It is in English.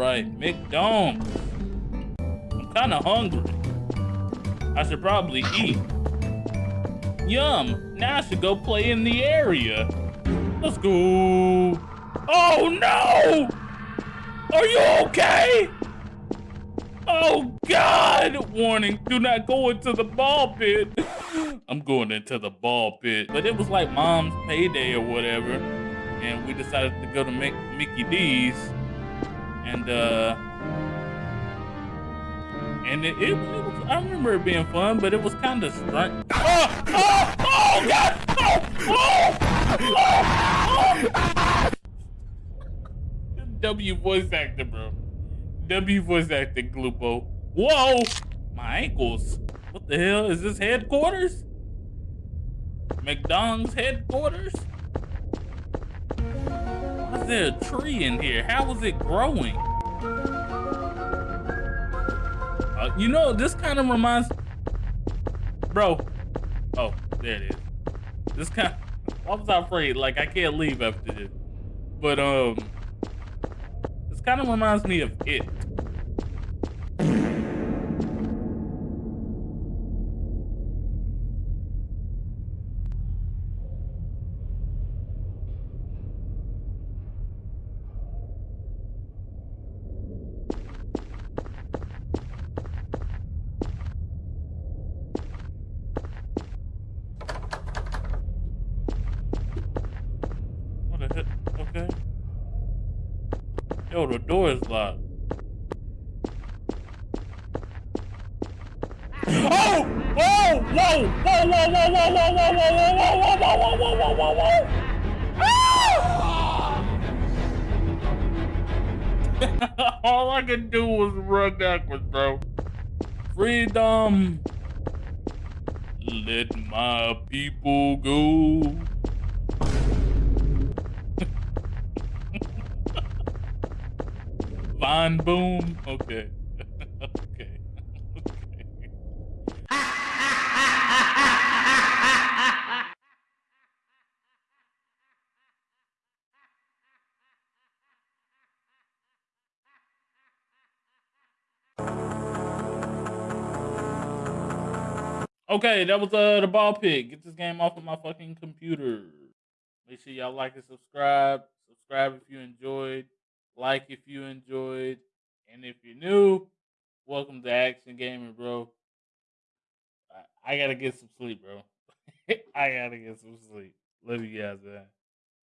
right, McDonald's. I'm kind of hungry. I should probably eat. Yum, now I should go play in the area. Let's go. Oh no! Are you okay? Oh God! Warning, do not go into the ball pit. I'm going into the ball pit. But it was like mom's payday or whatever. And we decided to go to Mickey D's. And uh and it, it, it, was, I remember it being fun, but it was kind of strange. Oh, oh, oh, God! Oh, oh, oh, oh. W voice actor, bro. W voice actor, Glupo. Whoa! My ankles. What the hell? Is this headquarters? McDonald's headquarters? Why is there a tree in here? How is it growing? You know, this kind of reminds... Bro. Oh, there it is. This kind was I afraid? Like, I can't leave after this. But, um... This kind of reminds me of It. Okay. Yo, the door is locked. Oh! Whoa! Whoa! Whoa! Whoa! Whoa! Whoa! Whoa! Whoa! Whoa! Whoa! Whoa! Whoa! Whoa! Whoa! Whoa! Whoa! All I could do was run backwards, bro. Freedom. Let my people go. Von Boom. Okay. okay. okay. Okay, that was uh the ball pit. Get this game off of my fucking computer. Make sure y'all like and subscribe. Subscribe if you enjoyed like if you enjoyed, and if you're new, welcome to Action Gaming, bro. I, I gotta get some sleep, bro. I gotta get some sleep. Love you guys, man.